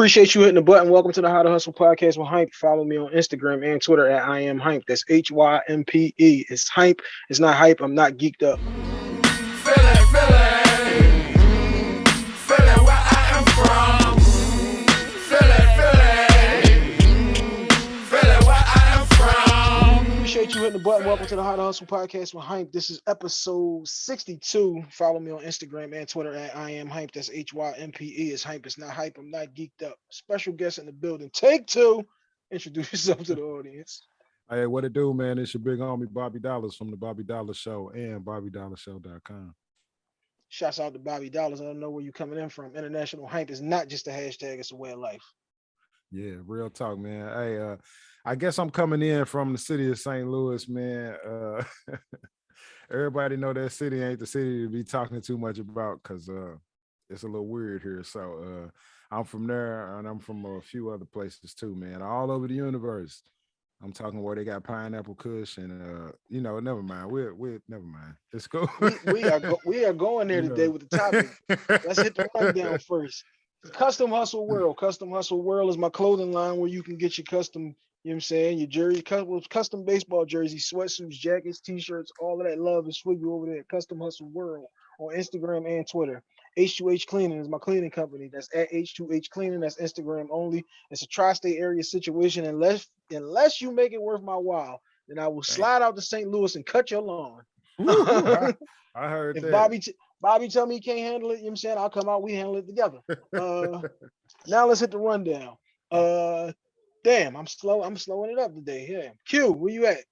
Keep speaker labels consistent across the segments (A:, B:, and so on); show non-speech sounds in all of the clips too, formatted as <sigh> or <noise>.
A: Appreciate you hitting the button. Welcome to the How to Hustle podcast with Hympe. Follow me on Instagram and Twitter at I am Hympe. That's H Y M P E. It's Hympe. It's not hype. I'm not geeked up. Appreciate you hitting the button. Welcome to the How to Hustle podcast with Hympe. This is episode 62. Follow me on Instagram and Twitter at I am Hympe. That's H Y M P E. It's Hympe. It's not hype. I'm not geeked up. Special guest in the building. Take two. Introduce yourself to the audience.
B: Hey, what it do, man? It's your big homie Bobby Dollars from the Bobby Dollar Show and BobbyDollarShow.com.
A: Shouts out to Bobby Dollars. I don't know where you're coming in from. International hype is not just a hashtag, it's a way of life.
B: Yeah, real talk, man. Hey, uh, I guess I'm coming in from the city of St. Louis, man. Uh, <laughs> everybody know that city ain't the city to be talking too much about because uh, it's a little weird here. So uh, I'm from there, and I'm from a few other places too, man. All over the universe. I'm talking where they got pineapple kush and uh, you know, never mind. We're we're never mind. It's cool.
A: We, we are go, we are going <laughs> there today with the topic. Let's hit the <laughs> rundown first. Custom Hustle World. Custom Hustle World is my clothing line where you can get your custom, you know what I'm saying, your jersey, custom, baseball jerseys, sweatsuits, jackets, t-shirts, all of that love is for you over there at Custom Hustle World on Instagram and Twitter. H2H Cleaning is my cleaning company. That's at H2H Cleaning. That's Instagram only. It's a tri-state area situation. Unless unless you make it worth my while, then I will slide out to St. Louis and cut your lawn.
B: Ooh, I, <laughs> I heard
A: if
B: that.
A: Bobby t- Bobby tell me he can't handle it, you know what I'm saying? I'll come out, we handle it together. Uh <laughs> now let's hit the rundown. Uh damn, I'm slow, I'm slowing it up today. Yeah. Q, where you at?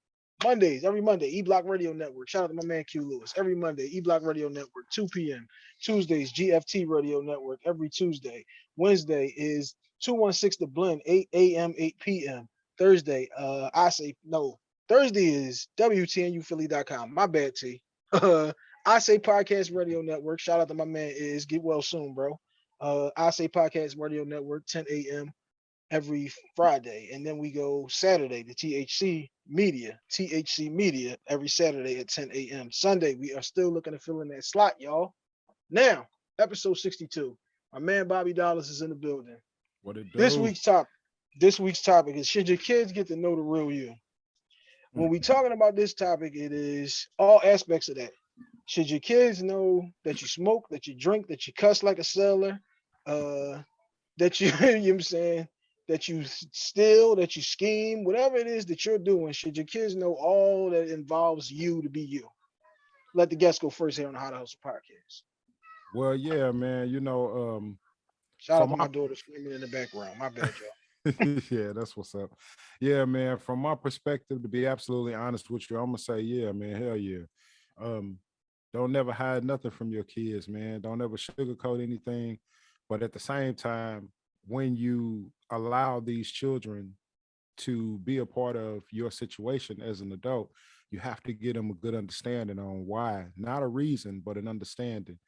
A: Mondays, every Monday, E Block Radio Network. Shout out to my man Q Lewis. Every Monday, E Block Radio Network, 2 p.m. Tuesdays, GFT Radio Network every Tuesday. Wednesday is 216 The Blend, 8 a.m., 8 p.m. Thursday, uh, I say no. Thursday is WTNUphilly.com. My bad, T. <laughs> I say Podcast Radio Network. Shout out to my man is get well soon, bro. Uh, I say Podcast Radio Network, 10 a.m. every Friday, and then we go Saturday to THC Media, THC Media every Saturday at 10 a.m. Sunday, we are still looking to fill in that slot, y'all. Now, episode 62. My man Bobby Dollars is in the building.
B: what it do?
A: This week's topic. this week's topic is should your kids get to know the real you? When we talking about this topic, it is all aspects of that. Should your kids know that you smoke, that you drink, that you cuss like a sailor, uh, that you, <laughs> you know what I'm saying, that you steal, that you scheme, whatever it is that you're doing, should your kids know all that involves you to be you? Let the guests go first here on the How to Hustle podcast.
B: Well, yeah, man. You know, um,
A: Shout out to my
B: my-
A: daughter screaming in the background. My bad, y'all. <laughs>
B: yeah, that's what's up. Yeah, man. From my perspective, to be absolutely honest with you, I'm gonna say, yeah, man, hell yeah. Um, don't never hide nothing from your kids, man. Don't ever sugarcoat anything. But at the same time, when you allow these children to be a part of your situation as an adult, you have to get them a good understanding on why, not a reason, but an understanding.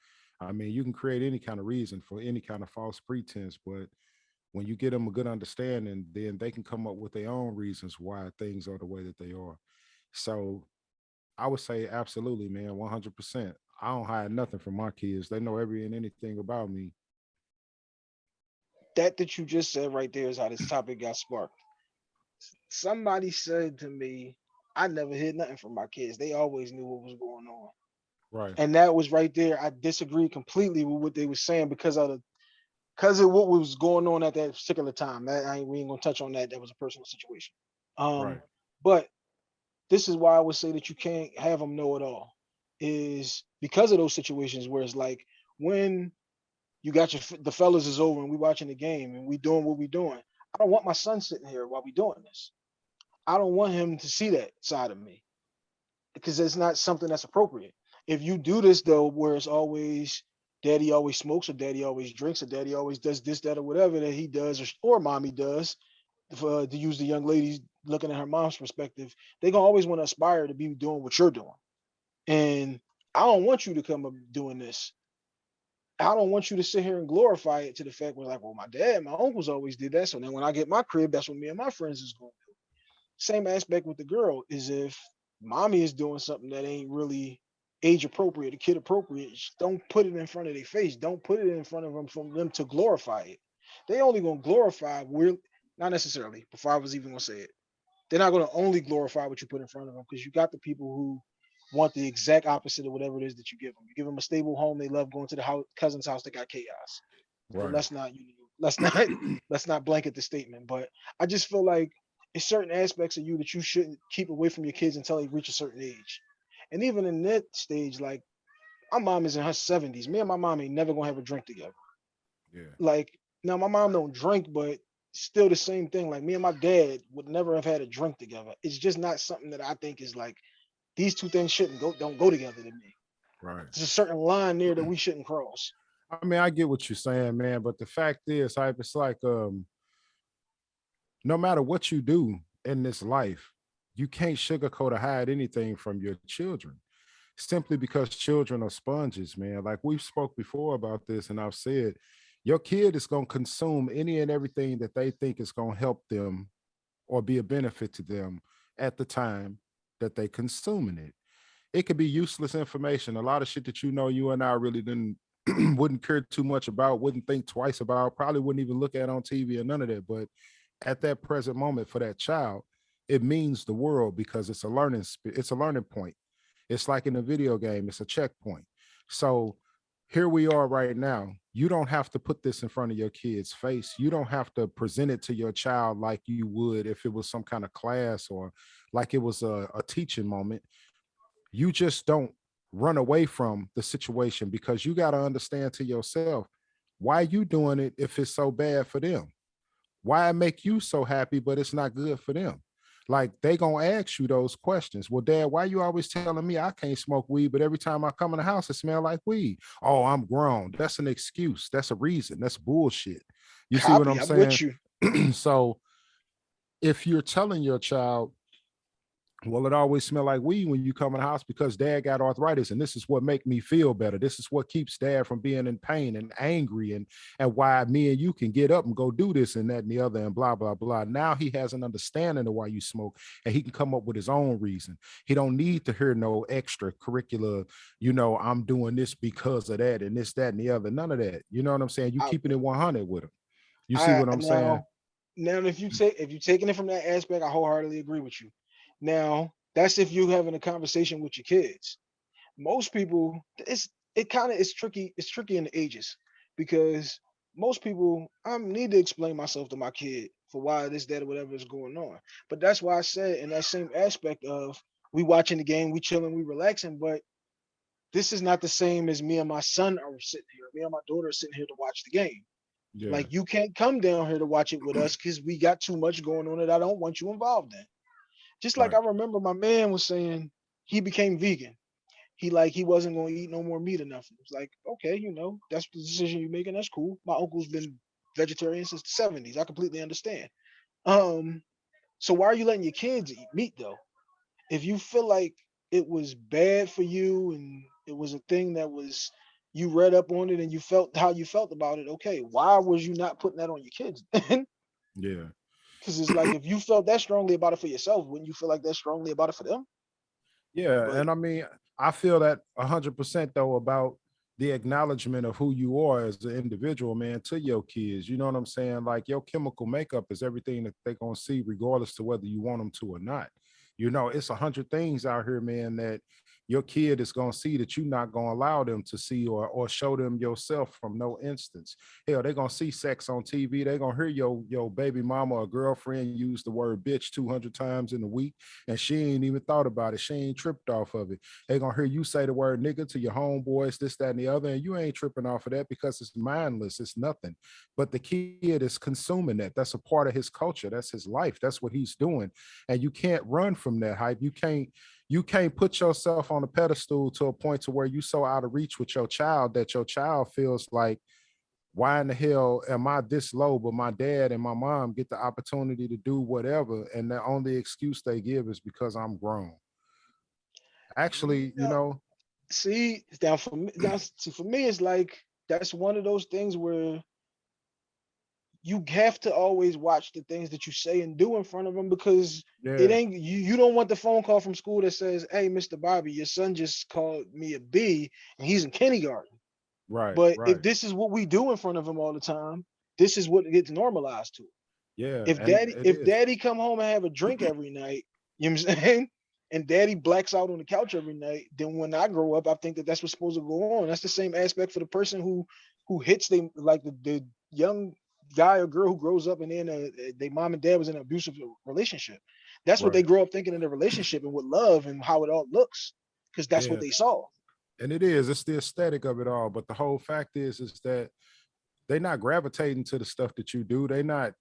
B: I mean, you can create any kind of reason for any kind of false pretense, but when you get them a good understanding, then they can come up with their own reasons why things are the way that they are. So I would say absolutely, man, 100%. I don't hide nothing from my kids. They know every and anything about me.
A: That that you just said right there is how this topic got sparked. Somebody said to me, I never hid nothing from my kids. They always knew what was going on.
B: Right.
A: And that was right there. I disagreed completely with what they were saying because of the because of what was going on at that particular time. That I ain't, we ain't gonna touch on that. That was a personal situation. Um,
B: Right.
A: but this is why I would say that you can't have them know it all, is because of those situations where it's like when you got your the fellas is over and we watching the game and we doing what we doing. I don't want my son sitting here while we doing this. I don't want him to see that side of me because it's not something that's appropriate. If you do this though, where it's always daddy always smokes or daddy always drinks or daddy always does this, that, or whatever that he does or, or mommy does, for, uh, to use the young ladies looking at her mom's perspective, they gonna always want to aspire to be doing what you're doing. And I don't want you to come up doing this. I don't want you to sit here and glorify it to the fact where like, well, my dad, my uncles always did that. So then when I get my crib, that's what me and my friends is going to do. Same aspect with the girl is if mommy is doing something that ain't really age appropriate, kid appropriate, don't put it in front of their face. Don't put it in front of them for them to glorify it. They only gonna glorify we're not necessarily. Before I was even gonna say it, they're not gonna only glorify what you put in front of them because you got the people who want the exact opposite of whatever it is that you give them. You give them a stable home, they love going to the house, cousin's house that got chaos.
B: Right.
A: let's not you let's not <coughs> let's not blanket the statement. But I just feel like it's certain aspects of you that you shouldn't keep away from your kids until they reach a certain age. And even in that stage, like my mom is in her 70s. Me and my mom ain't never gonna have a drink together.
B: Yeah.
A: Like now my mom don't drink, but still the same thing. Like me and my dad would never have had a drink together. It's just not something that I think is like these two things shouldn't go don't go together to me.
B: Right.
A: There's a certain line there that we shouldn't cross.
B: I mean, I get what you're saying, man, but the fact is, hype, it's like um no matter what you do in this life, you can't sugarcoat or hide anything from your children. Simply because children are sponges, man. Like we've spoke before about this, and I've said your kid is gonna consume any and everything that they think is gonna help them or be a benefit to them at the time that they consuming it. It could be useless information. A lot of shit that you know you and I really didn't <clears throat> wouldn't care too much about, wouldn't think twice about, probably wouldn't even look at on TV or none of that. But at that present moment for that child, it means the world because it's a learning it's a learning point. It's like in a video game, it's a checkpoint. So here we are right now. You don't have to put this in front of your kid's face. You don't have to present it to your child like you would if it was some kind of class or like it was a, a teaching moment. You just don't run away from the situation because you got to understand to yourself why you doing it if it's so bad for them why make you so happy but it's not good for them like they gonna ask you those questions. Well dad why you always telling me i can't smoke weed but every time i come in the house it smell like weed? Oh i'm grown. That's an excuse. That's a reason. That's bullshit. You see what
A: Copy,
B: i'm saying? <clears throat> so if you're telling your child well it always smell like weed when you come in the house because dad got arthritis and this is what make me feel better. This is what keeps dad from being in pain and angry and and why me and you can get up and go do this and that and the other and blah blah blah. Now he has an understanding of why you smoke and he can come up with his own reason. He don't need to hear no extra curricular you know i'm doing this because of that and this that and the other none of that. You know what i'm saying? You keeping it 100 with him. You see
A: I-
B: what i'm saying?
A: now- Now, if you take if you're taking it from that aspect, I wholeheartedly agree with you. Now, that's if you're having a conversation with your kids. Most people, it's it kind of is tricky. It's tricky in the ages because most people, I need to explain myself to my kid for why this, that, or whatever is going on. But that's why I said in that same aspect of we watching the game, we chilling, we relaxing, but this is not the same as me and my son are sitting here. Me and my daughter are sitting here to watch the game.
B: yeah
A: Like you can't come down here to watch it with us because we got too much going on that I don't want you involved in. Just like
B: Right.
A: I remember my man was saying he became vegan. He like he wasn't going to eat no more meat or nothing. It's like, okay, you know, that's the decision you're making. That's cool. My uncle's been vegetarian since the 70s. I completely understand. Um, so why are you letting your kids eat meat though? If you feel like it was bad for you and it was a thing that was you read up on it and you felt how you felt about it, okay, why was you not putting that on your kids?
B: yeah
A: Because it's like if you felt that strongly about it for yourself, wouldn't you feel like that strongly about it for them?
B: Yeah,
A: But-
B: and I mean, I feel that a hundred percent though about the acknowledgement of who you are as an individual, man, to your kids. You know what I'm saying? Like your chemical makeup is everything that they're gonna see, regardless to whether you want them to or not. You know, it's a hundred things out here, man, that your kid is gonna see that you're not gonna allow them to see or or show them yourself from no instance. Hell, they're gonna see sex on TV. They're gonna hear your your baby mama or girlfriend use the word bitch 200 times in a week, and she ain't even thought about it. She ain't tripped off of it. They're gonna hear you say the word nigga to your homeboys, this, that, and the other, and you ain't tripping off of that because it's mindless, it's nothing. But the kid is consuming that. That's a part of his culture, that's his life, that's what he's doing. And you can't run from that hype. You can't you can't put yourself on a pedestal to a point to where you so out of reach with your child that your child feels like why in the hell am I this low? But my dad and my mom get the opportunity to do whatever, and the only excuse they give is because I'm grown. Actually, you know,
A: See, now for me, now see for me, it's like that's one of those things where you have to always watch the things that you say and do in front of them because
B: yeah,
A: it ain't you. You don't want the phone call from school that says, "Hey, Mr. Bobby, your son just called me a B and he's in kindergarten."
B: right.
A: But
B: right.
A: if this is what we do in front of him all the time, this is what gets normalized to.
B: Yeah.
A: If daddy, if
B: is.
A: daddy come home and have a drink every night, you know what I'm saying? <laughs> And daddy blacks out on the couch every night, then when I grow up, I think that that's what's supposed to go on. That's the same aspect for the person who who hits them like the, the young guy or girl who grows up and then uh, their mom and dad was in an abusive relationship. That's what they grow up thinking in a relationship and with love and how it all looks, because that's what they saw.
B: and it is it's the aesthetic of it all but the whole fact is is that they're not gravitating to the stuff that you do They're not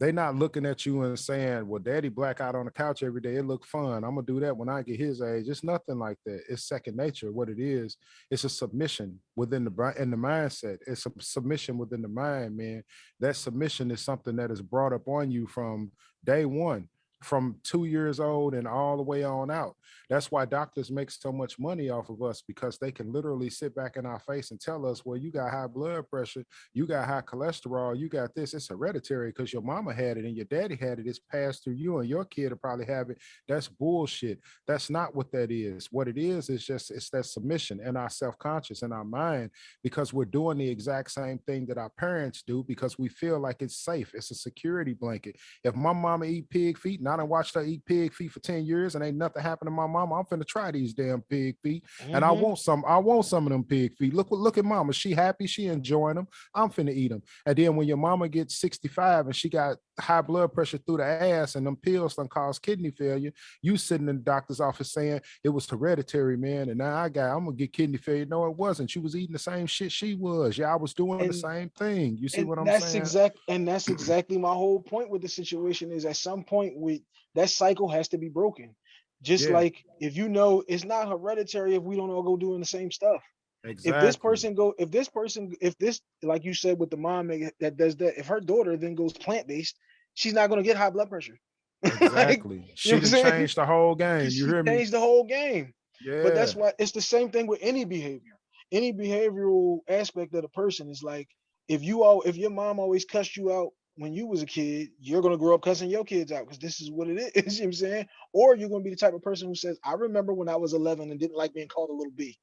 B: they not looking at you and saying well daddy black out on the couch every day it look fun. I'm gonna do that when i get his age. It's nothing like that. It's second nature what it is. It's a submission within the in the mindset. It's a submission within the mind man. That submission is something that is brought up on you from day one from two years old and all the way on out that's why doctors make so much money off of us because they can literally sit back in our face and tell us, well, you got high blood pressure, you got high cholesterol, you got this. It's hereditary because your mama had it and your daddy had it. It's passed through you and your kid will probably have it. That's bullshit. That's not what that is. What it is is just it's that submission and our self-conscious and our mind because we're doing the exact same thing that our parents do because we feel like it's safe. It's a security blanket. If my mama eat pig feet I done watched her eat pig feet for 10 years and ain't nothing happened to my mama, I'm finna try these damn pig feet. And I
A: Mhm.
B: want some, I want some of them pig feet. Look, look at mama. She happy, she enjoying them. I'm finna eat them. And then when your mama gets 65 and she got high blood pressure through the ass and them pills done cause kidney failure, you sitting in the doctor's office saying it was hereditary, man. And now I got, I'm gonna get kidney failure. No, it wasn't. She was eating the same shit she was. Yeah, I was doing the same thing. You see what I'm
A: that's
B: saying?
A: That's exact and that's <clears throat> exactly my whole point with the situation is at some point with that cycle has to be broken just
B: Yeah.
A: like if you know it's not hereditary if we don't all go doing the same stuff
B: exactly.
A: if this person go if this person if this like you said with the mom that does that if her daughter then goes plant-based she's not going to get high blood pressure <laughs> Like,
B: exactly. she
A: know what I'm
B: done
A: saying?
B: changed the whole game. You hear me?
A: changed the whole game
B: Yeah.
A: but that's why it's the same thing with any behavior. Any behavioral aspect of the person is like if you all if your mom always cussed you out when you was a kid, you're gonna grow up cussing your kids out because this is what it is. <laughs> You know what I'm saying? Or you're gonna be the type of person who says, I remember when I was 11 and didn't like being called a little B,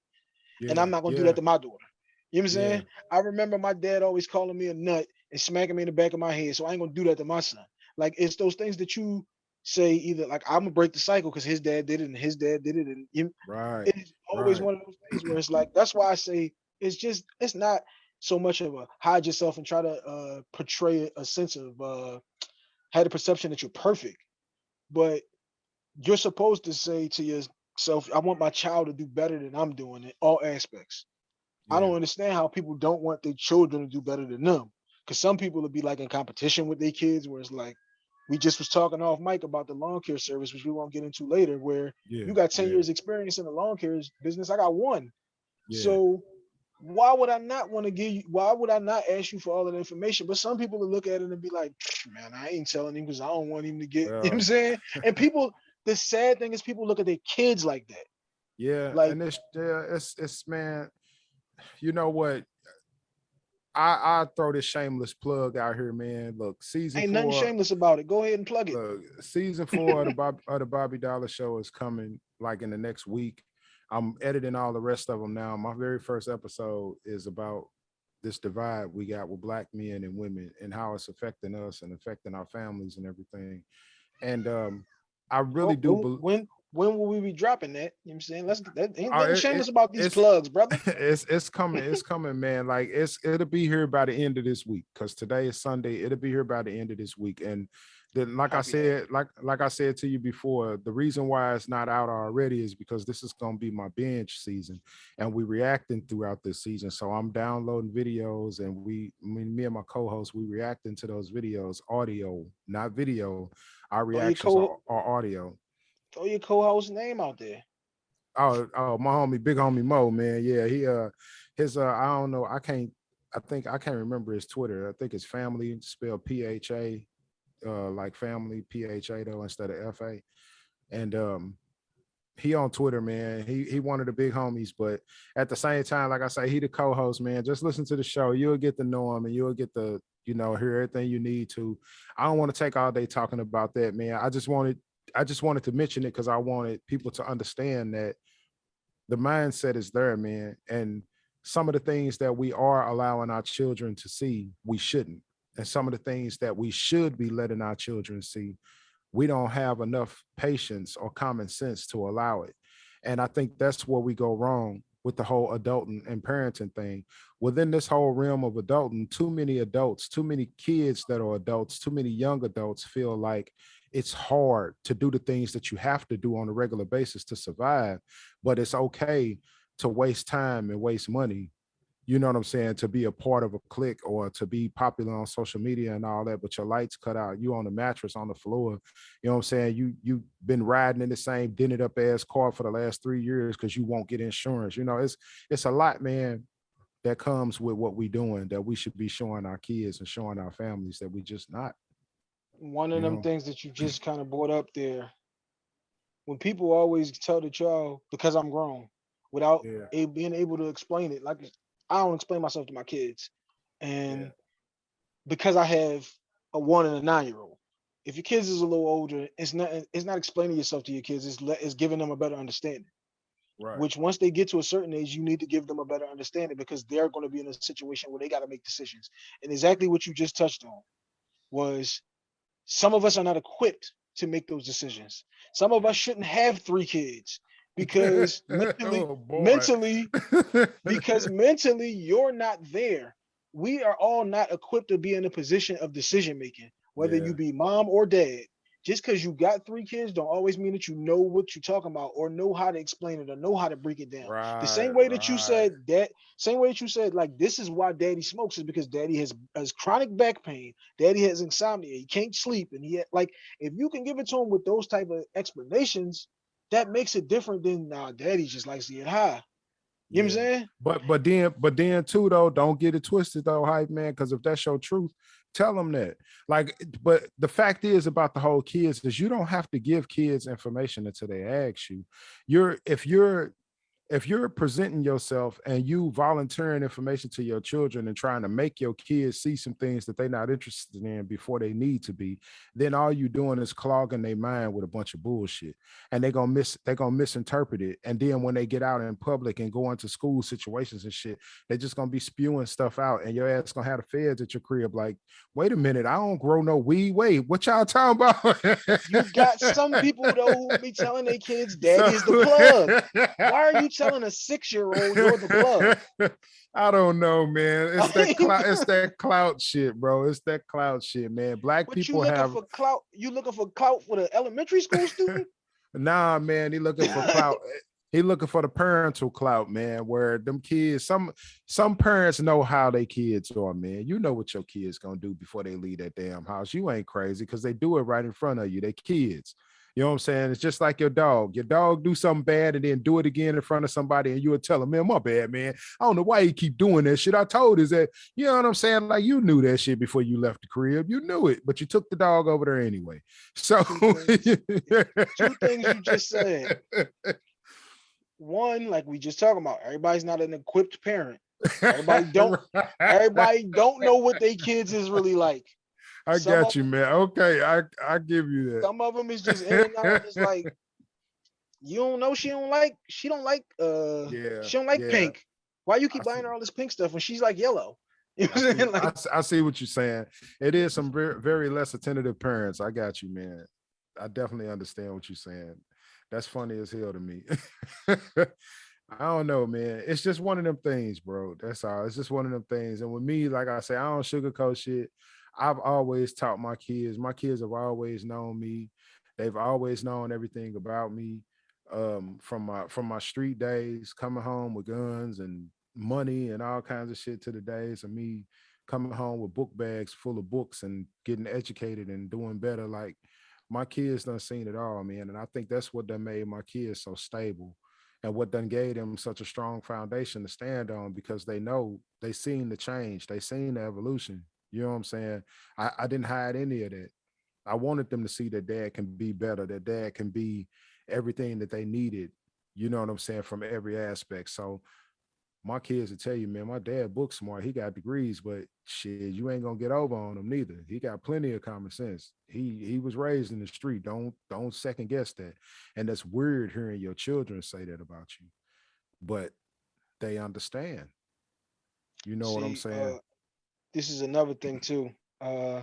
A: and I'm not gonna do that to my daughter. You know what I'm
B: yeah.
A: saying? I remember my dad always calling me a nut and smacking me in the back of my head, so I ain't gonna do that to my son. Like it's those things that you say either like I'm gonna break the cycle because his dad did it and his dad did it, and you,
B: Right.
A: it's always
B: right.
A: one of those things where it's like that's why I say it's just it's not so much of a hide yourself and try to uh portray a sense of uh had a perception that you're perfect, but you're supposed to say to yourself, I want my child to do better than I'm doing in all aspects. I don't understand how people don't want their children to do better than them. Cause some people will be like in competition with their kids, where it's like we just was talking off mic about the lawn care service, which we won't get into later, where
B: Yeah.
A: you got 10
B: yeah,
A: years experience in the lawn care business. I got one.
B: yeah.
A: So why would I not want to give you why would I not ask you for all of the information? But some people will look at it and be like, man, I ain't telling him because I don't want him to get, <laughs> you know what I'm saying? And people, the sad thing is people look at their kids like that.
B: Yeah,
A: Like-
B: and it's yeah, it's it's man, you know what? I I throw this shameless plug out here, man. Look, season
A: Ain't
B: four,
A: nothing shameless about it. Go ahead and plug it.
B: look, season four of the Bob of the Bobby Dollar Show is coming like in the next week. I'm editing all the rest of them now. My very first episode is about this divide we got with black men and women and how it's affecting us and affecting our families and everything. And um, I really
A: Well,
B: do
A: when,
B: believe.
A: When will we be dropping that? You know what I'm saying? Let's that ain't
B: Oh,
A: nothing shameless about these plugs, brother. <laughs>
B: it's it's coming it's <laughs> coming man like it's it'll be here by the end of this week because today is sunday it'll be here by the end of this week and then like i
A: Copy that.
B: said like like i said to you before the reason why it's not out already is because this is going to be my binge season and we reacting throughout this season so i'm downloading videos and we me, me and my co-host we reacting to those videos audio not video our oh,
A: your
B: reactions
A: co-
B: are, are audio
A: Throw your co-host name out there.
B: Oh, oh, my homie, big homie Mo, man. Yeah, he uh his uh I don't know, I can't I think I can't remember his Twitter. I think his family spelled P-H-A, uh like family P-H-A though instead of F-A. And um he on Twitter, man. He he one of the big homies, but at the same time, like I say, he the co-host, man. Just listen to the show. You'll get to know him and you'll get the, you know, hear everything you need to. I don't want to take all day talking about that, man. I just wanted I just wanted to mention it because I wanted people to understand that the mindset is there, man. And some of the things that we are allowing our children to see, we shouldn't. and some of the things that we should be letting our children see, we don't have enough patience or common sense to allow it. And I think that's where we go wrong with the whole adulting and parenting thing. Within this whole realm of adulting, too many adults, too many kids that are adults, too many young adults feel like it's hard to do the things that you have to do on a regular basis to survive, but it's okay to waste time and waste money you know what I'm saying, to be a part of a clique or to be popular on social media and all that, but your lights cut out, you on the mattress on the floor, you know what I'm saying? You you've been riding in the same dented up ass car for the last three years because you won't get insurance. You know, it's it's a lot, man, that comes with what we doing that we should be showing our kids and showing our families that we just not.
A: One of
B: You
A: them
B: know?
A: things that you just kind of brought up there. When people always tell the child, because I'm grown, without
B: Yeah.
A: being able to explain it, like I don't explain myself to my kids. And
B: Yeah.
A: because I have a one and a nine year old, if your kids is a little older, it's not it's not explaining yourself to your kids, it's it's giving them a better understanding.
B: Right.
A: Which once they get to a certain age, you need to give them a better understanding because they're going to be in a situation where they got to make decisions. And exactly what you just touched on was some of us are not equipped to make those decisions. Some of us shouldn't have three kids because mentally, <laughs>
B: Oh,
A: mentally, <laughs> because mentally you're not there. We are all not equipped to be in a position of decision making, whether
B: Yeah.
A: you be mom or dad. Just because you got three kids don't always mean that you know what you're talking about or know how to explain it or know how to break it down.
B: right.
A: The same way that you said that, same way that you said, like this is why daddy smokes is because daddy has has chronic back pain, daddy has insomnia, he can't sleep, and he like if you can give it to him with those type of explanations, that makes it different than nah, daddy just likes to get high. You know what I'm saying?
B: But but then but then too though, don't get it twisted though, hype man. Because if that's your truth, tell them that. Like, but the fact is about the whole kids is you don't have to give kids information until they ask you. You're if you're if you're presenting yourself and you volunteering information to your children and trying to make your kids see some things that they're not interested in before they need to be, then all you doing is clogging their mind with a bunch of bullshit. And they're gonna miss they're gonna misinterpret it. And then when they get out in public and go into school situations and shit, they're just gonna be spewing stuff out and your ass gonna have the feds at your crib like, wait a minute, I don't grow no weed. Wait, what y'all talking about?
A: You got some people though who be telling their kids daddy is the plug. Why are you telling a six-year-old you're the plug? <laughs>
B: I don't know, man. It's that clout, it's that clout shit, bro. It's that clout shit, man. Black
A: But you
B: people
A: looking
B: have
A: for clout? You looking for clout for the elementary school <laughs> student?
B: nah, man. He looking for clout. <laughs> He looking for the parental clout, man. Where them kids, some some parents know how they kids are, man. You know what your kids gonna do before they leave that damn house. You ain't crazy because they do it right in front of you. They kids. You know what I'm saying? It's just like your dog. Your dog do something bad and then do it again in front of somebody, and you would tell him, "Man, my bad, man. I don't know why you keep doing that shit. I told is that you know what I'm saying? Like you knew that shit before you left the crib. You knew it, but you took the dog over there anyway. So
A: Two things you just said. One, like we just talking about, everybody's not an equipped parent. Everybody don't- Everybody don't know what their kids is really like.
B: I
A: some
B: got you, man. Okay, I I give you that.
A: Some of them is just in and out. It's <laughs> like you don't know she don't like she don't like uh
B: Yeah,
A: she don't like
B: yeah.
A: pink. Why you keep
B: I
A: buying
B: see.
A: her all this pink stuff when she's like yellow? <laughs> You know
B: I see? I see what you're saying. It is some very, very less attentive parents. I got you, man. I definitely understand what you're saying. That's funny as hell to me. <laughs> I don't know, man. It's just one of them things, bro. That's all. It's just one of them things. And with me, like I say, I don't sugarcoat shit. I've always taught my kids. My kids have always known me. They've always known everything about me. Um, from my from my street days, coming home with guns and money and all kinds of shit to the days of me coming home with book bags full of books and getting educated and doing better. Like my kids done seen it all, man. And I think that's what done made my kids so stable and what done gave them such a strong foundation to stand on because they know they seen the change, they seen the evolution. You know what I'm saying? I, I didn't hide any of that. I wanted them to see that dad can be better, that dad can be everything that they needed. You know what I'm saying? From every aspect. So my kids will tell you, man, my dad book smart. He got degrees, but shit, you ain't gonna get over on him neither. He got plenty of common sense. He he was raised in the street. Don't don't second guess that. And that's weird hearing your children say that about you, but they understand. You know what I'm saying?
A: uh, this is another thing too. Uh,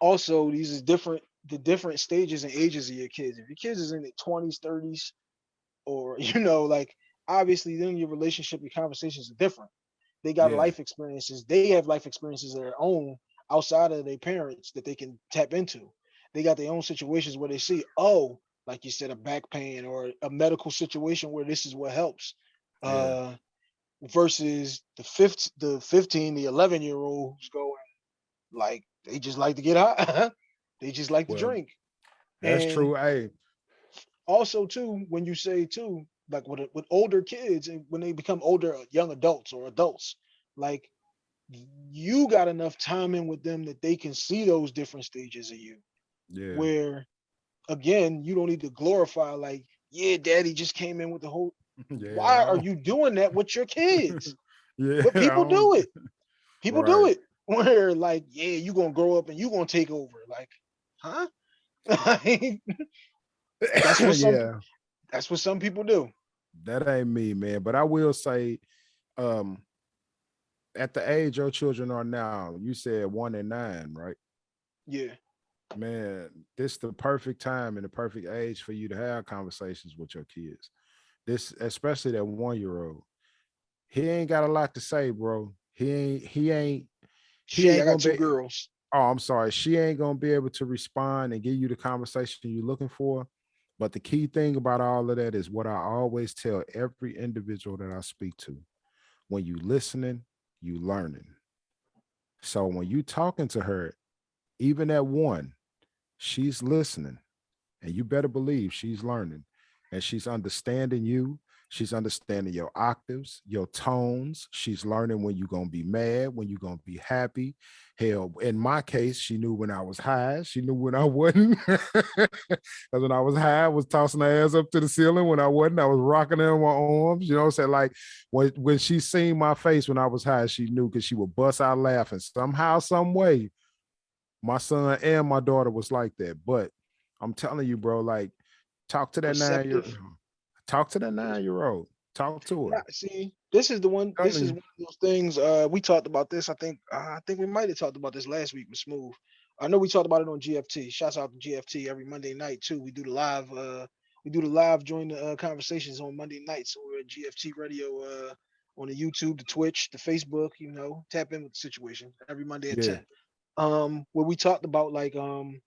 A: also, these is different the different stages and ages of your kids. If your kids is in the twenties, thirties, or <laughs> you know, like obviously then your relationship, your conversations are different. They got
B: Yeah.
A: life experiences. They have life experiences of their own outside of their parents that they can tap into. They got their own situations where they see, oh, like you said, a back pain or a medical situation where this is what helps.
B: Yeah.
A: Uh versus the fifth the 15, the 11 year olds going like they just like to get high. <laughs> they just like to drink.
B: That's
A: And
B: true. Hey,
A: also too when you say too like with with older kids and when they become older uh, young adults or adults like you got enough time in with them that they can see those different stages of you
B: yeah.
A: where again you don't need to glorify like yeah daddy just came in with the whole
B: yeah.
A: why are you doing that with your kids <laughs>
B: Yeah.
A: but people do it people do
B: Right.
A: it <laughs> where like yeah you gonna grow up and you gonna take over like huh <laughs> That's what some-
B: yeah.
A: that's what some people do
B: that ain't me, man. But I will say, um, at the age your children are now, you said one and nine, right?
A: yeah
B: Man, this the perfect time and the perfect age for you to have conversations with your kids. This, especially that one year old. He ain't got a lot to say, bro. He ain't, he ain't, He
A: Shit,
B: ain't
A: got two
B: be-
A: girls.
B: oh, I'm sorry. She ain't gonna be able to respond and give you the conversation you're looking for. But the key thing about all of that is what I always tell every individual that I speak to. When you listening, you learning. So when you talking to her, even at one, she's listening. And you better believe she's learning and she's understanding you. She's understanding your octaves, your tones. She's learning when you're going to be mad, when you're going to be happy. Hell, in my case, she knew when I was high. She knew when I <laughs> wasn't. Because when I was high, I was tossing her ass up to the ceiling. When I wasn't, I was rocking her in my arms. You know what I'm saying? Like when, when she seen my face when I was high, she knew because she would bust out laughing. Somehow, some way, my son and my daughter was like that. But I'm telling you, bro, like talk to that nine year
A: Receptive.
B: talk to that nine year old. Talk to her.
A: See, this is the one. This is one of those things. Uh, we talked about this. I think. Uh, I think we might have talked about this last week with Smooth. I know we talked about it on GFT. Shouts out to GFT every Monday night too. We do the live. Uh, we do the live join the uh, conversations on Monday nights over at GFT Radio. Uh, on the YouTube, the Twitch, the Facebook. You know, tap in with the situation every Monday at
B: Yeah.
A: ten. Um, where we talked about like um,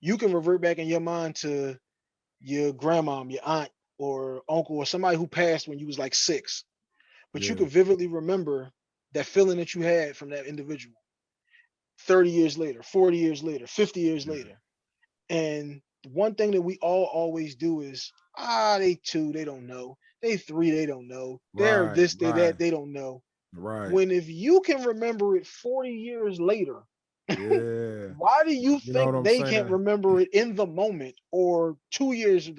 A: you can revert back in your mind to your grandmom, your aunt, or uncle, or somebody who passed when you was like six but you could vividly remember that feeling that you had from that individual 30 years later 40 years later 50 years
B: Yeah.
A: later and the one thing that we all always do is ah they two they don't know they three they don't know they're
B: Right,
A: this they
B: right.
A: that they don't know
B: Right.
A: when if you can remember it 40 years later
B: yeah.
A: why do you
B: You
A: think they
B: saying?
A: can't remember it in the moment or two years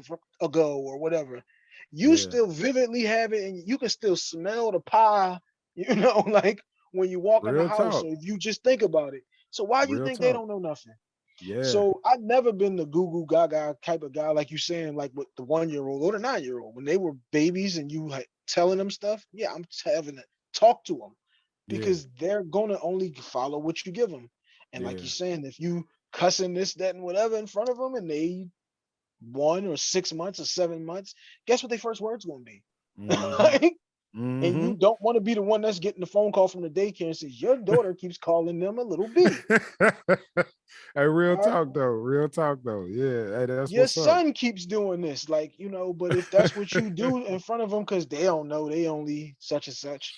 A: ago or whatever? You
B: Yeah.
A: still vividly have it and you can still smell the pie, <laughs> you know, like when you walk in the house.
B: talk.
A: So if you just think about it. So why do you
B: Real
A: think they don't know nothing?
B: Yeah.
A: So I've never been the goo goo gaga type of guy, like you saying, like with the one year old or the nine year old when they were babies and you like telling them stuff. Yeah, I'm having to talk to them
B: Yeah.
A: because they're gonna only follow what you give them. And like you're saying, if you cussing this, that, and whatever in front of them, and they one or six months or seven months, guess what their first words gonna be? <laughs>
B: Mhm,
A: Like, and you
B: mhm.
A: don't want to be the one that's getting the phone call from the daycare and says your daughter keeps calling them a little b. <laughs>
B: hey, real talk though. Real talk though. Yeah. Hey, that's
A: Your
B: what's up.
A: son keeps doing this, like you know. But if that's what you do in front of them, because they don't know, they only such and such.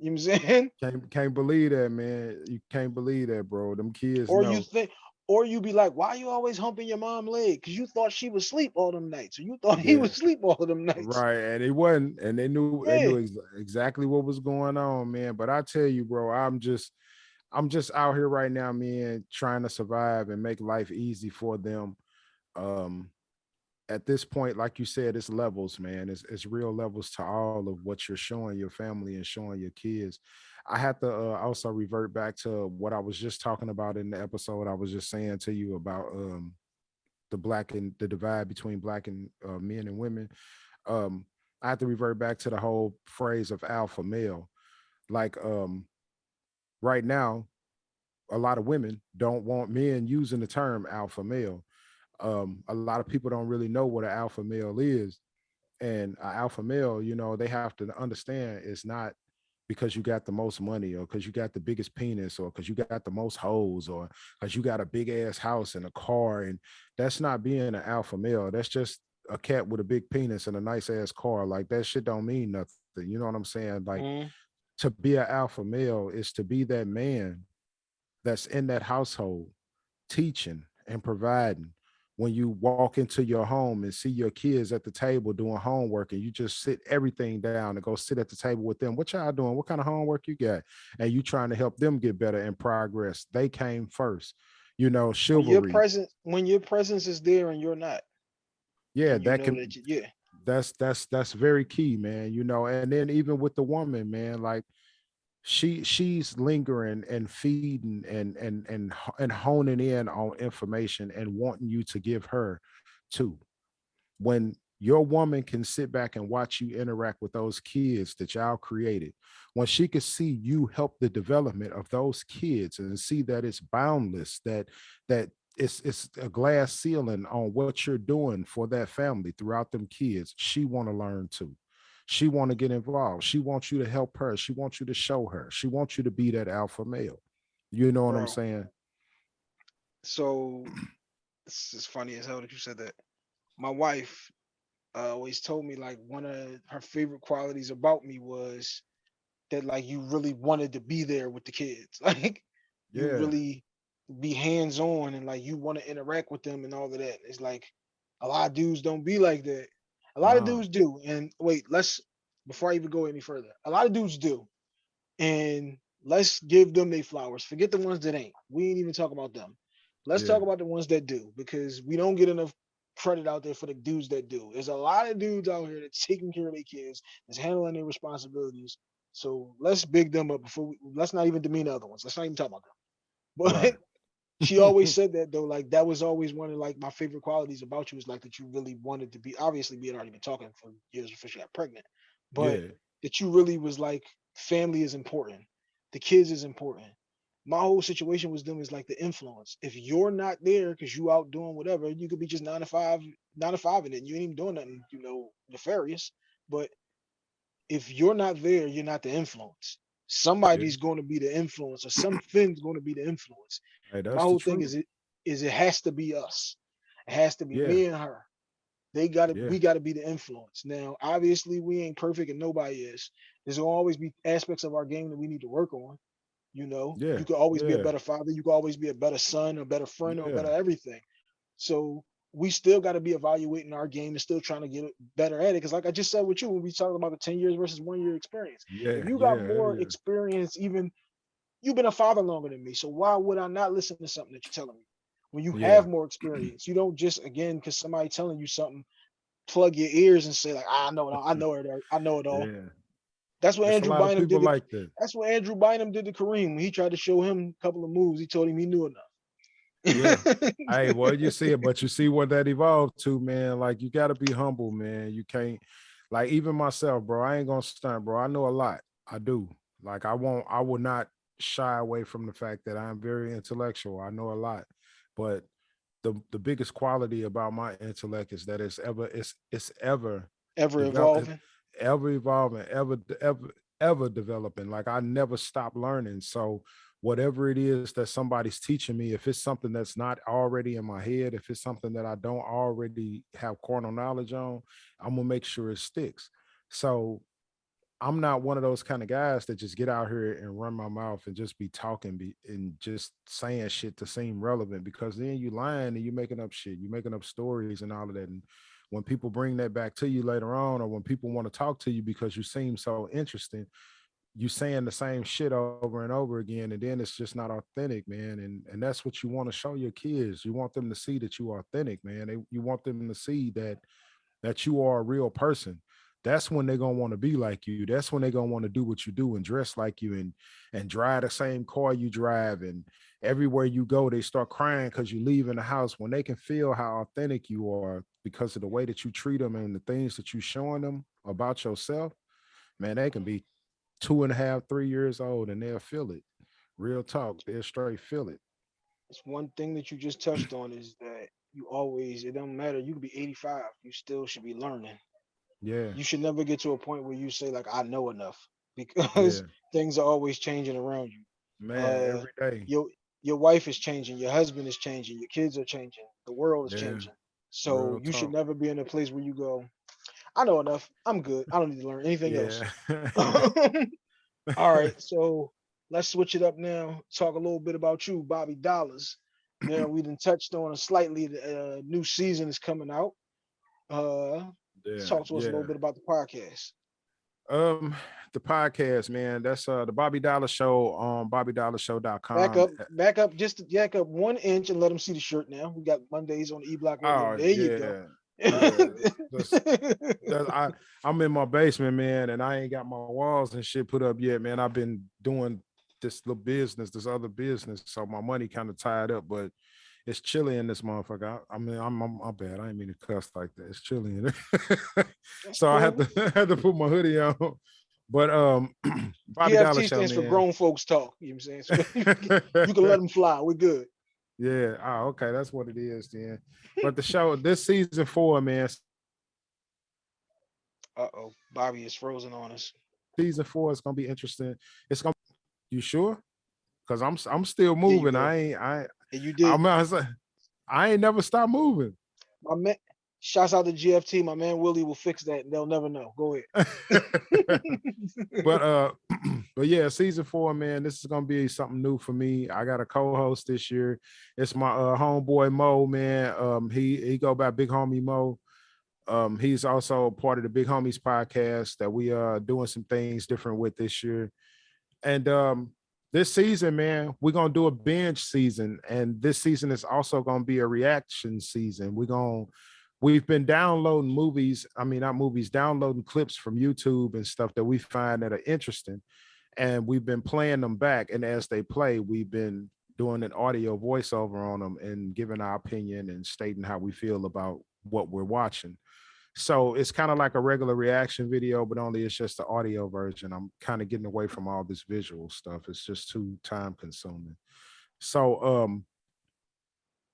A: You know what I'm saying? <laughs>
B: Can't can't believe that, man. You can't believe that, bro. Them kids
A: or
B: know.
A: you think or you be like why you always humping your mom leg because you thought she was sleep all them nights or you thought he
B: Yeah.
A: was asleep all of them nights
B: Right, and it wasn't, and they knew they knew ex- exactly what was going on, man. But I tell you, bro, I'm just, I'm just out here right now, man, trying to survive and make life easy for them. Um, at this point, like you said, it's levels, man. It's it's real levels to all of what you're showing your family and showing your kids. I have to uh, also revert back to what I was just talking about in the episode. I was just saying to you about um the black and the divide between black and uh, men and women. Um, I have to revert back to the whole phrase of alpha male. Like um right now, a lot of women don't want men using the term alpha male. Um, a lot of people don't really know what an alpha male is. And an alpha male, you know, they have to understand it's not because you got the most money or because you got the biggest penis or because you got the most hoes or because you got a big ass house and a car. And that's not being an alpha male. That's just a cat with a big penis and a nice ass car. Like that shit don't mean nothing. You know what I'm saying? Like
A: Mhm.
B: to be an alpha male is to be that man that's in that household teaching and providing when you walk into your home and see your kids at the table doing homework and you just sit everything down and go sit at the table with them what y'all doing what kind of homework you got and you trying to help them get better and progress they came first you know
A: When your
B: chivalry
A: presence, when your presence is there and you're not.
B: yeah
A: you
B: that can
A: that you- yeah.
B: that's that's that's very key man you know and then even with the woman man like she she's lingering and feeding and and and and honing in on information and wanting you to give her too when your woman can sit back and watch you interact with those kids that y'all created when she could see you help the development of those kids and see that it's boundless that that it's it's a glass ceiling on what you're doing for that family throughout them kids she want to learn too she want to get involved she wants you to help her she wants you to show her she wants you to be that alpha male you know what i'm saying
A: So this is funny as hell that you said that. My wife uh, always told me like one of her favorite qualities about me was that like you really wanted to be there with the kids. <laughs> Like you really be hands on and like you want to interact with them and all of that. It's like a lot of dudes don't be like that. A lot of
B: uh-huh.
A: dudes do. And wait, let's before I even go any further, a lot of dudes do. And let's give them their flowers. Forget the ones that ain't. We ain't even talk about them. Let's talk about the ones that do because we don't get enough credit out there for the dudes that do. There's a lot of dudes out here that's taking care of their kids, that's handling their responsibilities. So let's big them up before we let's not even demean the other ones. Let's not even talk about them. <laughs> But
B: Right.
A: She always said that though, like that was always one of like my favorite qualities about you is like that you really wanted to be obviously we had already been talking for years before she got pregnant, but
B: yeah.
A: that you really was like family is important the kids is important. My whole situation with them is like the influence. If you're not there because you out doing whatever you could be just nine to five nine to five in it you ain't even doing nothing you know nefarious but if you're not there you're not the influence somebody's going to be the influence or something's going to be the influence.
B: Hey, that's
A: my
B: the
A: whole thing
B: truth.
A: is it is it has to be us. It has to be
B: Yeah.
A: me and her. They gotta
B: Yeah.
A: we gotta be the influence. Now obviously we ain't perfect and nobody is. There's gonna always be aspects of our game that we need to work on you know?
B: Yeah,
A: you could always be a better father. You could always be a better son a better friend or a better everything. So we still got to be evaluating our game and still trying to get better at it because like i just said with you when we talked about the 10 years versus one year experience
B: yeah
A: if you got
B: yeah,
A: more
B: yeah.
A: experience even you've been a father longer than me so why would i not listen to something that you're telling me? When you have more experience you don't just again because somebody telling you something plug your ears and say like ah, i know it all i know it all, i know it all.
B: Yeah.
A: That's what
B: There's
A: andrew bynum did to,
B: like that.
A: that's what andrew bynum did to kareem when he tried to show him a couple of moves he told him he knew enough
B: Yeah. <laughs> hey, well, you see it, but you see what that evolved to, man. Like you gotta be humble, man. You can't like even myself, bro. I ain't gonna stunt, bro. I know a lot. I do. Like I won't, I will not shy away from the fact that I'm very intellectual. I know a lot, but the the biggest quality about my intellect is that it's ever it's it's ever
A: ever evolving
B: ever evolving, ever ever ever developing. Like I never stop learning. So whatever it is that somebody's teaching me, if it's something that's not already in my head, if it's something that I don't already have carnal knowledge on, I'm gonna make sure it sticks. So I'm not one of those kind of guys that just get out here and run my mouth and just be talking be, and just saying shit to seem relevant because then you lying and you making up shit, you making up stories and all of that. And when people bring that back to you later on, or when people want to talk to you because you seem so interesting, you saying the same shit over and over again, and then it's just not authentic, man. And and that's what you want to show your kids. You want them to see that you are authentic, man. They, you want them to see that that you are a real person. That's when they're gonna want to be like you. That's when they're gonna want to do what you do and dress like you and and drive the same car you drive. And everywhere you go, they start crying because you leave in the house when they can feel how authentic you are because of the way that you treat them and the things that you're showing them about yourself. Man, they can be two and a half, three years old and they'll feel it. Real talk. They'll straight feel it.
A: It's one thing that you just touched on is that you always, it don't matter. You could be 85, you still should be learning.
B: Yeah.
A: You should never get to a point where you say, like, I know enough <laughs> because
B: Yeah.
A: things are always changing around you.
B: Man,
A: Uh,
B: every day.
A: Your your wife is changing, your husband is changing, your kids are changing, the world is
B: Yeah,
A: changing. So
B: real
A: you should never be in a place where you go, I know enough. I'm good. I don't need to learn anything else. <laughs> <laughs> All right, so let's switch it up now. Talk a little bit about you, Bobby Dollars. Now we done touched on it slightly. The uh, new season is coming out. Uh,
B: yeah.
A: talk to us a little bit about the podcast.
B: Um, the podcast, man. That's uh the Bobby Dollar Show on BobbyDollarShow.com.
A: Back up,
B: Uh,
A: back up, just back up one inch and let them see the shirt. Now we got Mondays on the E Block.
B: Oh
A: there you go.
B: Yeah. <laughs> That's- That's- I, I'm in my basement, man, and I ain't got my walls and shit put up yet, man. I've been doing this little business, this other business, so my money kind of tied up, but it's chilly in this motherfucker. I, I mean, I'm, I'm, I'm bad. I ain't mean to cuss like that. It's chilly in <laughs> there. So I had to <laughs> had to put my hoodie on. But um <clears throat> Bobby Dollar GFT
A: stands for grown folks talk. You know what I'm saying? So you, can, you can let them fly. We're good.
B: Yeah. Oh, okay. That's what it is then. <laughs> But the show, this season four, man,
A: Uh oh, Bobby is frozen on us.
B: season four is gonna be interesting. It's gonna you sure? Cause I'm I'm still moving. I ain't I
A: And you did.
B: I'm I, was I ain't never stop moving.
A: my man, shouts out to GFT. My man Willie will fix that. They'll never know. Go ahead. <laughs>
B: but uh <clears throat> but yeah, season four, man, this is gonna be something new for me. I got a co-host this year. It's my uh homeboy Mo, man. Um he he go by Big Homie Mo. Um he's also part of the Big Homies podcast that we are doing some things different with this year. And um this season, man, we're gonna do a binge season, and this season is also gonna be a reaction season. We're gonna we've been downloading movies i mean not movies downloading clips from youtube and stuff that we find that are interesting and we've been playing them back and as they play we've been doing an audio voiceover on them and giving our opinion and stating how we feel about what we're watching. So it's kind of like a regular reaction video but only it's just the audio version. I'm kind of getting away from all this visual stuff. It's just too time consuming. So um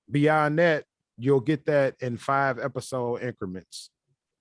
B: beyond that you'll get that in five episode increments.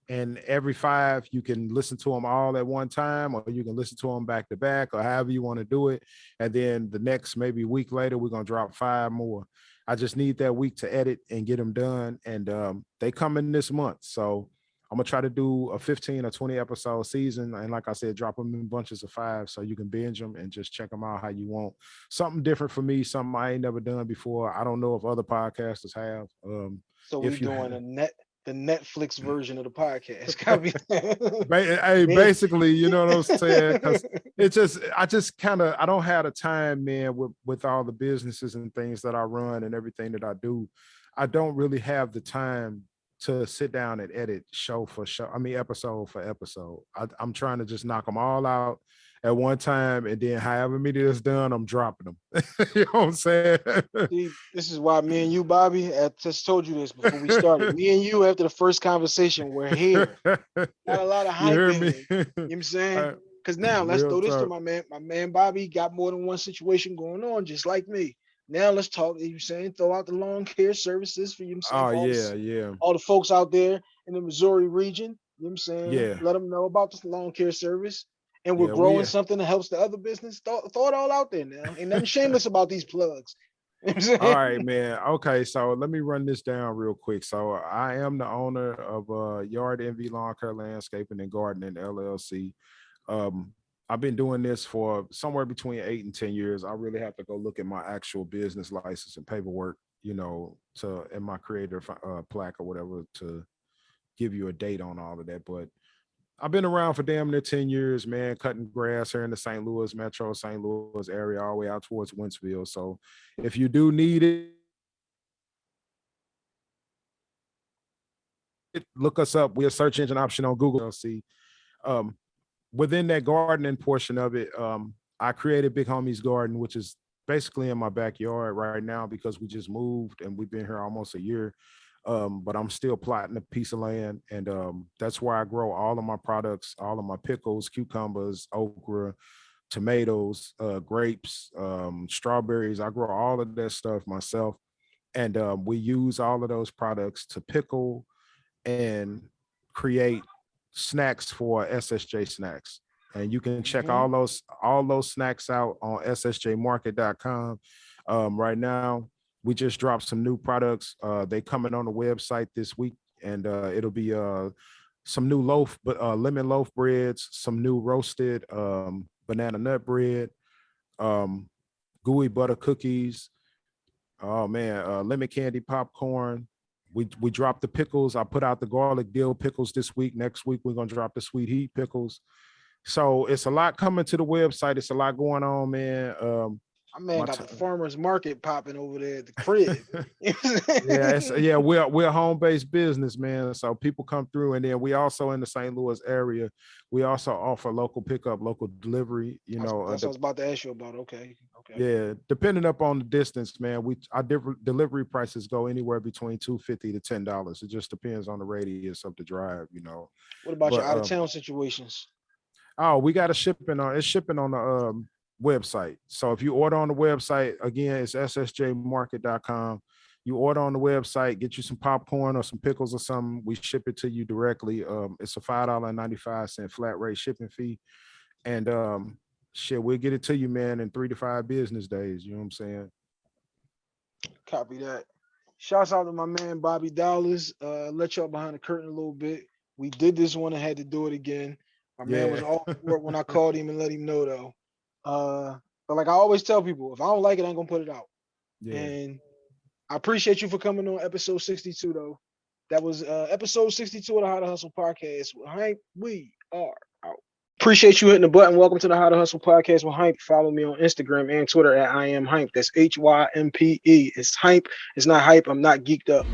B: And every five, you can listen to them all at one time, or you can listen to them back to back, or however you want to do it. And then the next maybe week later, we're gonna drop five more. I just need that week to edit and get them done. And um, they come in this month. So I'm gonna try to do a 15 or 20 episode season. And like I said, drop them in bunches of five so you can binge them and just check them out how you want. Something different for me, something I ain't never done before. I don't know if other podcasters have. Um,
A: So we're doing
B: have-
A: a net the Netflix version of the podcast. <laughs> <laughs>
B: Hey, basically, you know what I'm saying? Because <laughs> it's just I just kind of I don't have the time, man, with with all the businesses and things that I run and everything that I do. I don't really have the time to sit down and edit show for show. I mean, episode for episode. I, I'm trying to just knock them all out at one time, and then however many that's done, I'm dropping them. <laughs> you know what I'm saying?
A: See, this is why me and you, Bobby, I just told you this before we started. <laughs> me and you, after the first conversation, we're here. Not a lot of
B: you
A: hype
B: heard
A: in
B: me?
A: You know what I'm saying? <laughs> Because now let's
B: real
A: throw this to my man. My man Bobby got more than one situation going on, just like me. Now let's talk. You know saying throw out the lawn care services for you. know
B: oh
A: all
B: yeah, yeah.
A: all the folks out there in the Missouri region. You know what I'm saying?
B: Yeah.
A: Let them know about this lawn care service. And we're
B: Yeah,
A: growing something that helps the other business. Throw, throw it all out there now. Ain't nothing shameless about these plugs. <laughs> You know what I'm saying?
B: All right, man. Okay, so let me run this down real quick. So I am the owner of uh Yard Envy Lawn Care Landscaping and Gardening LLC. Um, I've been doing this for somewhere between eight and ten years. I really have to go look at my actual business license and paperwork, you know, to and my creator uh, plaque or whatever to give you a date on all of that. But I've been around for damn near 10 years, man, cutting grass here in the St. Louis metro, St. Louis area, all the way out towards Wentzville. So if you do need it, it- look us up. We're a search engine option on Google. See, um, within that gardening portion of it, um, I created Big Homies Garden, which is basically in my backyard right now because we just moved and we've been here almost a year. Um, but I'm still plotting a piece of land, and um, that's where I grow all of my products, all of my pickles, cucumbers, okra, tomatoes, uh, grapes, um, strawberries. I grow all of that stuff myself. And um, we use all of those products to pickle and create snacks for SSJ snacks. And you can check
A: Mhm.
B: all those all those snacks out on ssjmarket.com. Um, right now, we just dropped some new products. Uh, they coming on the website this week, and uh, it'll be uh, some new loaf, but uh, lemon loaf breads, some new roasted um, banana nut bread, um, gooey butter cookies. Oh man, uh, lemon candy popcorn. We we dropped the pickles. I put out the garlic dill pickles this week. Next week we're gonna drop the sweet heat pickles. So it's a lot coming to the website. It's a lot going on, man. Um,
A: My man
B: My
A: got the farmer's market popping over there at the crib. <laughs>
B: yeah, it's, yeah, we're we're a home-based business, man. So people come through, and then we also in the St. Louis area. We also offer local pickup, local delivery. You know, uh,
A: that's
B: de-
A: what I was about to ask you about. Okay, okay.
B: yeah, depending up on the distance, man. We our different delivery prices go anywhere between two fifty to ten dollars. It just depends on the radius of the drive. You know.
A: What about your out
B: um,
A: of town situations?
B: Oh, we got a shipping on it's shipping on the um website. So if you order on the website, again, it's ssjmarket.com. You order on the website, get you some popcorn or some pickles or something. We ship it to you directly. Um, it's a five dollar ninety five cent flat rate shipping fee, and um, shit, we'll get it to you, man, in three to five business days. You know what I'm saying?
A: Copy that. Shouts out to my man Bobby Dollars. Uh, let y'all behind the curtain a little bit. We did this one and had to do it again. My man was
B: Yeah.
A: all for it when I <laughs> called him and let him know though. Uh, but like I always tell people, if I don't like it, I'm gonna put it out.
B: Yeah.
A: And I appreciate you for coming on episode 62 though. That was uh episode 62 of the How to Hustle podcast. With Hympe, we are out. Appreciate you hitting the button. Welcome to the How to Hustle podcast with Hympe. Follow me on Instagram and Twitter at I am Hympe. That's H Y M P E. It's hype. It's not hype. I'm not geeked up.